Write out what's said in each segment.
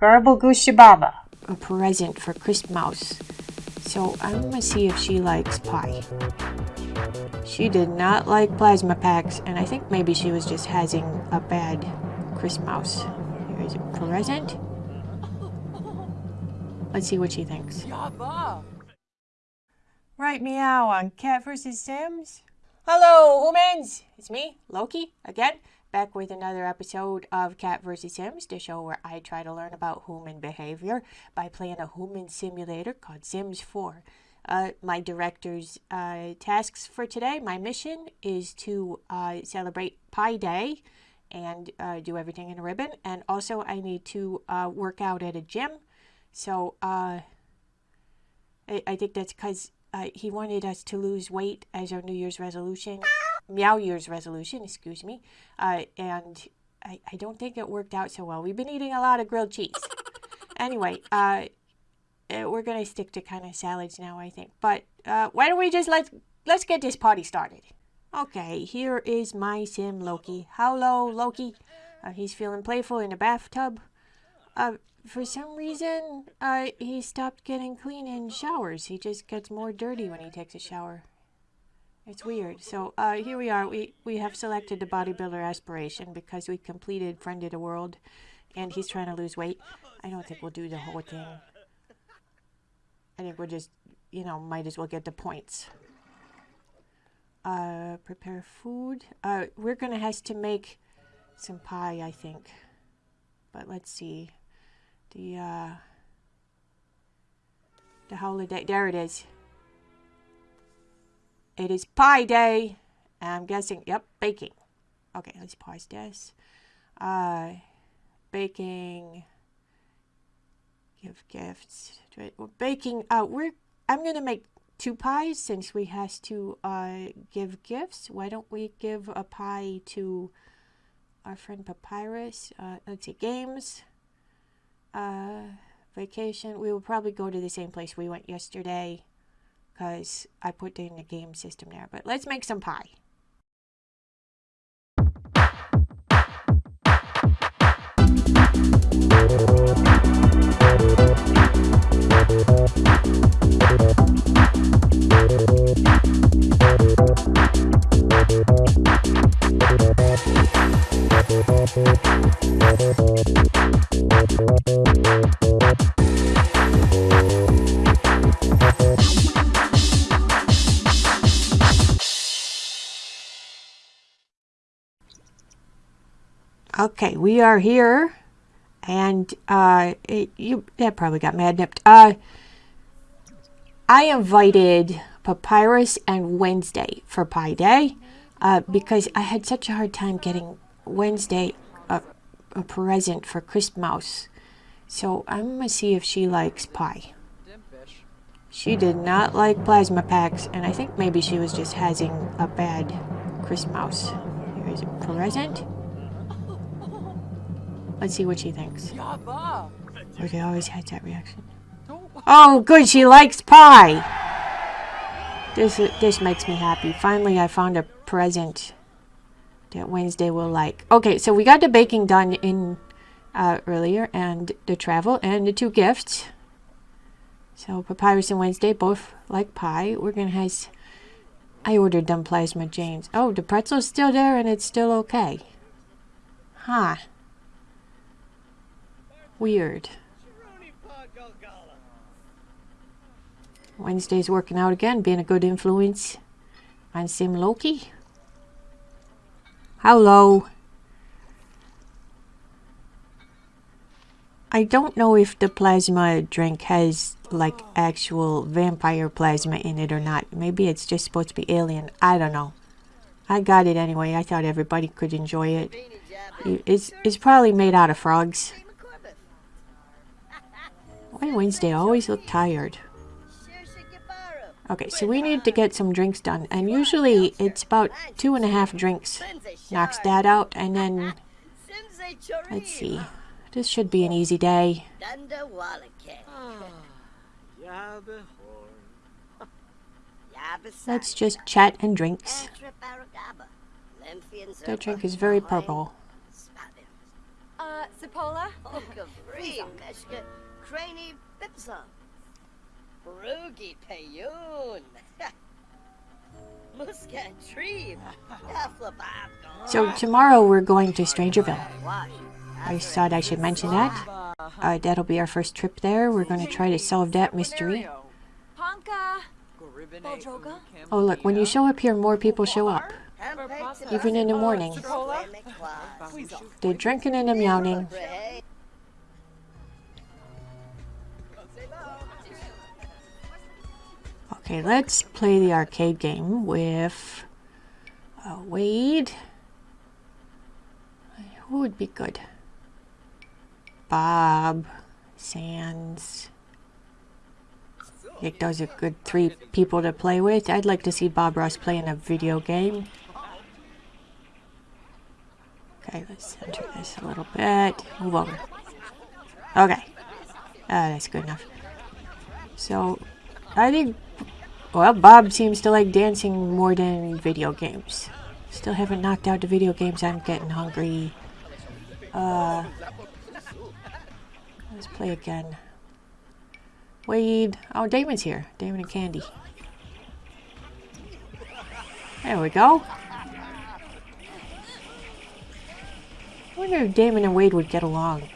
Garble Gooshababa. A present for Christmas. So I'm gonna see if she likes pie. She did not like plasma packs, and I think maybe she was just having a bad Christmas. Here's a present. Let's see what she thinks. Right meow on Cat vs. Sims. Hello, humans! It's me, Loki, again, back with another episode of Cat vs. Sims, the show where I try to learn about human behavior by playing a human simulator called Sims 4. Uh, my director's uh, tasks for today, my mission is to uh, celebrate Pi Day and uh, do everything in a ribbon. And also, I need to uh, work out at a gym. So, uh, I, I think that's because he wanted us to lose weight as our New Year's resolution, Meow Year's resolution, excuse me. Uh, and I, I don't think it worked out so well. We've been eating a lot of grilled cheese. anyway, uh, uh we're gonna stick to kind of salads now, I think. But uh, why don't we just let let's get this party started? Okay, here is my sim Loki. Hello, Loki. Uh, he's feeling playful in the bathtub. Uh, for some reason, uh, he stopped getting clean in showers. He just gets more dirty when he takes a shower. It's weird. So uh, here we are. We, we have selected the bodybuilder aspiration because we completed Friend of the World and he's trying to lose weight. I don't think we'll do the whole thing. I think we'll just, you know, might as well get the points. Uh, prepare food. Uh, we're going to have to make some pie, I think. But let's see the uh, the holiday. There it is. It is Pi Day. I'm guessing. Yep, baking. Okay, let's pause this. Uh, baking. Give gifts. We're baking. Uh, we're. I'm gonna make two pies since we has to uh give gifts. Why don't we give a pie to our friend Papyrus? Uh, let's see, games uh, vacation, we will probably go to the same place we went yesterday because I put in the game system there. But let's make some pie. We are here, and uh, it, you that probably got mad nipped. Uh, I invited Papyrus and Wednesday for Pi Day uh, because I had such a hard time getting Wednesday a, a present for Christmas. So I'm gonna see if she likes pie. She did not like plasma packs, and I think maybe she was just having a bad Christmas. Here's a present. Let's see what she thinks. Okay, always has that reaction. Oh, good, she likes pie! This, this makes me happy. Finally, I found a present that Wednesday will like. Okay, so we got the baking done in uh, earlier, and the travel, and the two gifts. So Papyrus and Wednesday both like pie. We're gonna have... I ordered them plasma Janes. Oh, the pretzel's still there, and it's still okay. Huh. Weird. Wednesday's working out again, being a good influence on Sim Loki. Hello. I don't know if the plasma drink has like actual vampire plasma in it or not. Maybe it's just supposed to be alien. I don't know. I got it anyway. I thought everybody could enjoy it. It's, it's probably made out of frogs. Why Wednesday always look tired? Okay, so we need to get some drinks done. And usually it's about two and a half drinks. Knocks that out and then... Let's see. This should be an easy day. Let's just chat and drinks. That drink is very purple. Uh, Zipola? Craney, Bipsa. Rugi Payun. Muscat Tree. So tomorrow we're going to Strangerville. I thought I should mention that. Uh, that'll be our first trip there. We're going to try to solve that mystery. Oh look, when you show up here, more people show up. Even in the morning. They're drinking and they're yawning. Okay, let's play the arcade game with uh, Wade. Who would be good? Bob, Sands. I think those are good three people to play with. I'd like to see Bob Ross play in a video game. Okay, let's center this a little bit. Move over. Okay. Uh, that's good enough. So, I think, well, Bob seems to like dancing more than video games. Still haven't knocked out the video games. I'm getting hungry. Uh, let's play again. Wade. Oh, Damon's here. Damon and Candy. There we go. I wonder if Damon and Wade would get along.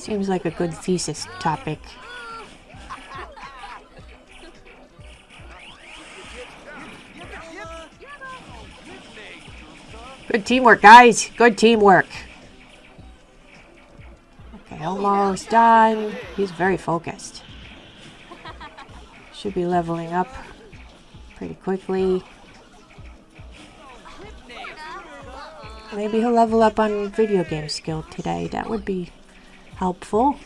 Seems like a good thesis topic. Good teamwork, guys. Good teamwork. Okay, almost done. He's very focused. Should be leveling up pretty quickly. Maybe he'll level up on video game skill today. That would be helpful.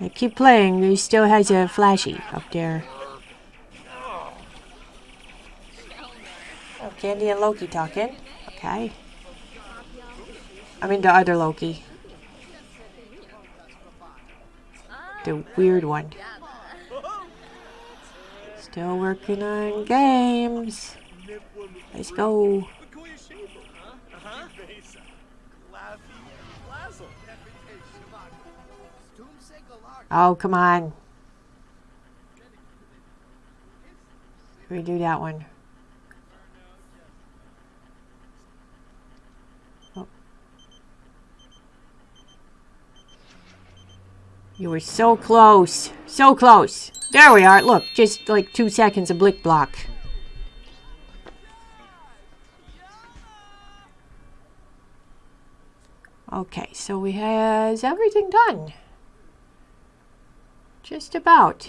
I keep playing, he still has a flashy up there. Oh, Candy and Loki talking. Okay. I mean the other Loki. The weird one. Still working on games. Let's go. Oh, come on. Redo that one. Oh. You were so close. So close. There we are. Look, just like two seconds of blick block. Okay, so we has everything done. Just about.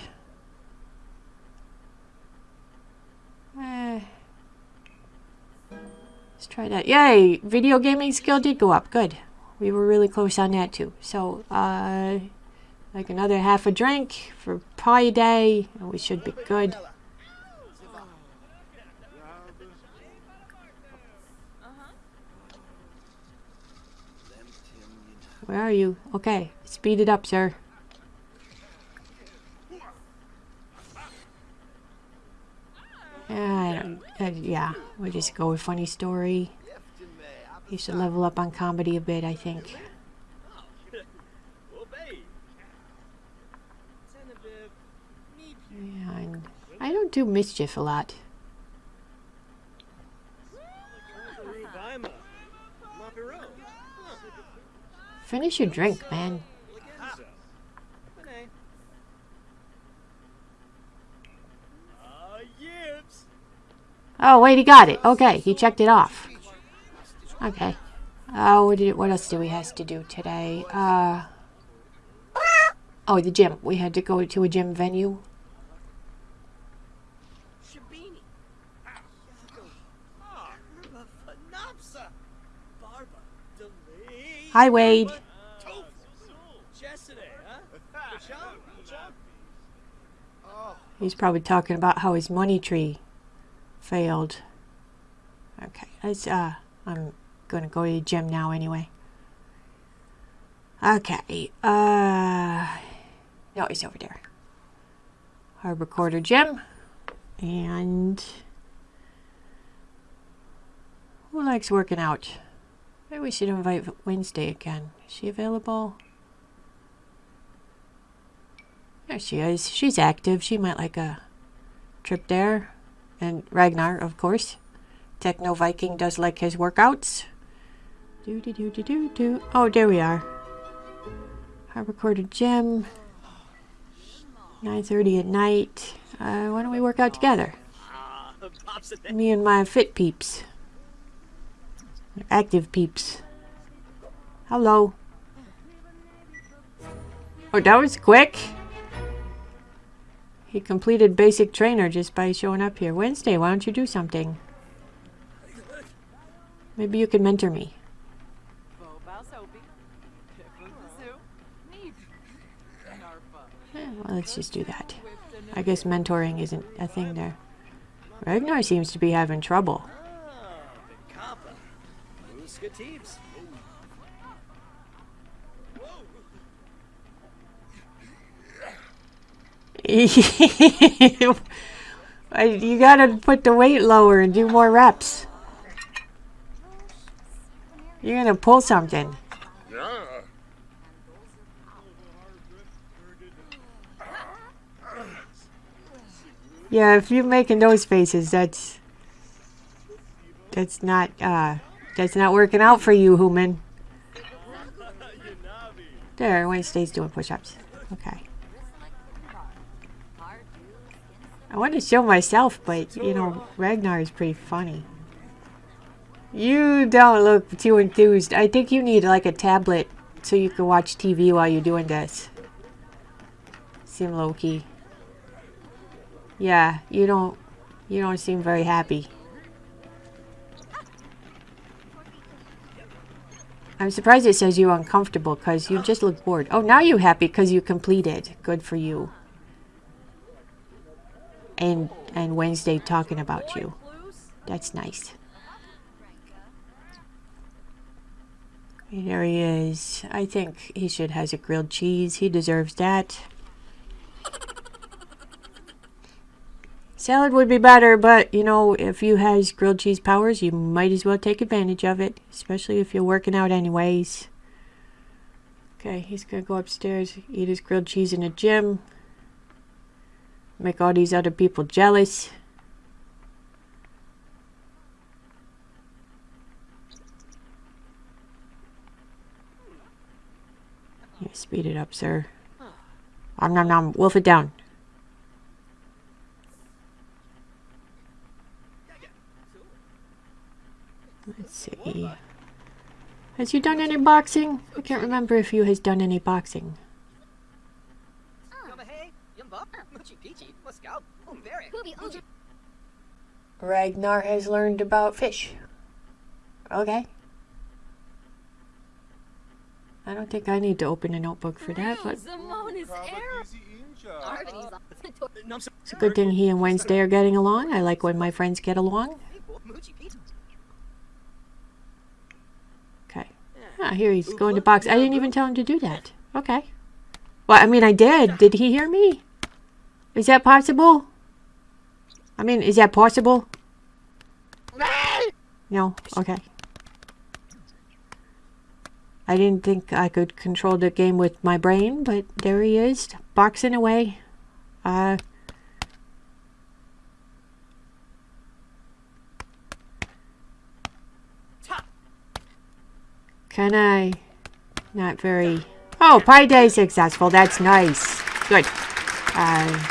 Eh. Let's try that. Yay! Video gaming skill did go up. Good. We were really close on that too. So, uh, like another half a drink for pie day, and we should be good. Where are you? Okay, speed it up, sir. Uh, uh, yeah, we'll just go with funny story. You should level up on comedy a bit, I think. Yeah, and I don't do mischief a lot. Finish your drink, man. Oh, wait, he got it. Okay, he checked it off. Okay. Oh, what, did, what else do we have to do today? Uh, oh, the gym. We had to go to a gym venue. Hi, Wade. He's probably talking about how his money tree failed. Okay, let's, uh, I'm gonna go to the gym now anyway. Okay, uh, no, he's over there. Harbor Quarter Gym. And who likes working out? Maybe we should invite Wednesday again. Is she available? There she is. She's active. She might like a trip there. And Ragnar, of course. Techno Viking does like his workouts. Do do do do do do. Oh, there we are. Harbor Quarter Gym. 9.30 at night. Uh, why don't we work out together? Me and my fit peeps. Active peeps. Hello. Oh, that was quick. He completed basic trainer just by showing up here. Wednesday, why don't you do something? Maybe you can mentor me. Eh, well, let's just do that. I guess mentoring isn't a thing there. Ragnar seems to be having trouble. Muska Teeps. I- you gotta put the weight lower and do more reps. You're gonna pull something. Yeah, if you're making those faces, that's that's not uh that's not working out for you, human. There, Wednesday's doing push-ups. Okay. I want to show myself, but you know, Ragnar is pretty funny. You don't look too enthused. I think you need like a tablet so you can watch TV while you're doing this. Sim Loki. Yeah, you don't you don't seem very happy. I'm surprised it says you're uncomfortable because you just look bored. Oh, now you're happy because you completed. Good for you. And and Wednesday talking about you. That's nice. There he is. I think he should has a grilled cheese. He deserves that. Salad would be better, but you know, if you has grilled cheese powers, you might as well take advantage of it, especially if you're working out anyways. Okay, he's gonna go upstairs, eat his grilled cheese in the gym. Make all these other people jealous. Yeah, speed it up, sir. Om nom nom. Wolf it down. Let's see. Has you done any boxing? I can't remember if you has done any boxing. Yumma hey, yumba, muchi peachy, muskout, umberry. Ragnar has learned about fish. Okay. I don't think I need to open a notebook for that, but Simone is air. it's a good thing he and Wednesday are getting along. I like when my friends get along. Ah, here he's going to box. I didn't even tell him to do that. Okay. Well, I mean, I did. Did he hear me? Is that possible? I mean, is that possible? No? Okay. I didn't think I could control the game with my brain, but there he is, boxing away. Uh, can I? Not very. Oh, Pi Day successful. That's nice. Good. Uh,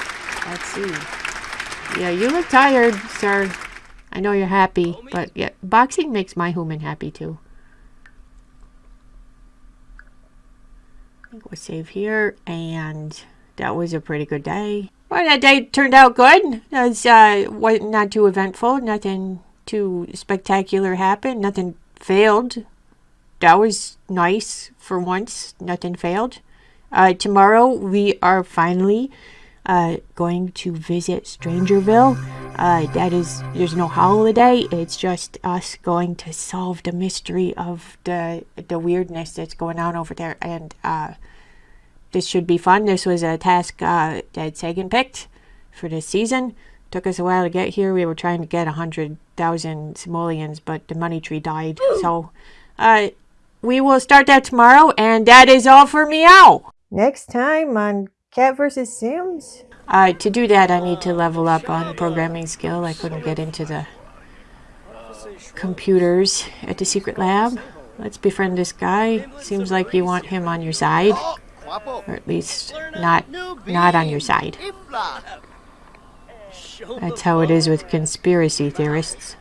let's see. Yeah, you look tired, sir. I know you're happy, but yeah, boxing makes my human happy too. I think we'll save here, and that was a pretty good day. Well, that day turned out good. It was uh, not too eventful. Nothing too spectacular happened. Nothing failed. That was nice for once. Nothing failed. Uh, tomorrow we are finally uh, going to visit Strangerville Uh, that is, there's no holiday. It's just us going to solve the mystery of the the weirdness that's going on over there, and uh, this should be fun. This was a task uh, that Sagan picked for this season. Took us a while to get here. We were trying to get a hundred thousand simoleons, but the money tree died. So, uh, we will start that tomorrow, and that is all for meow. Next time on Cat vs. Sims. Uh, to do that, I need to level up on programming skill. I couldn't get into the computers at the secret lab. Let's befriend this guy. Seems like you want him on your side, or at least not not on your side. That's how it is with conspiracy theorists.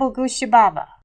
不恭喜爸爸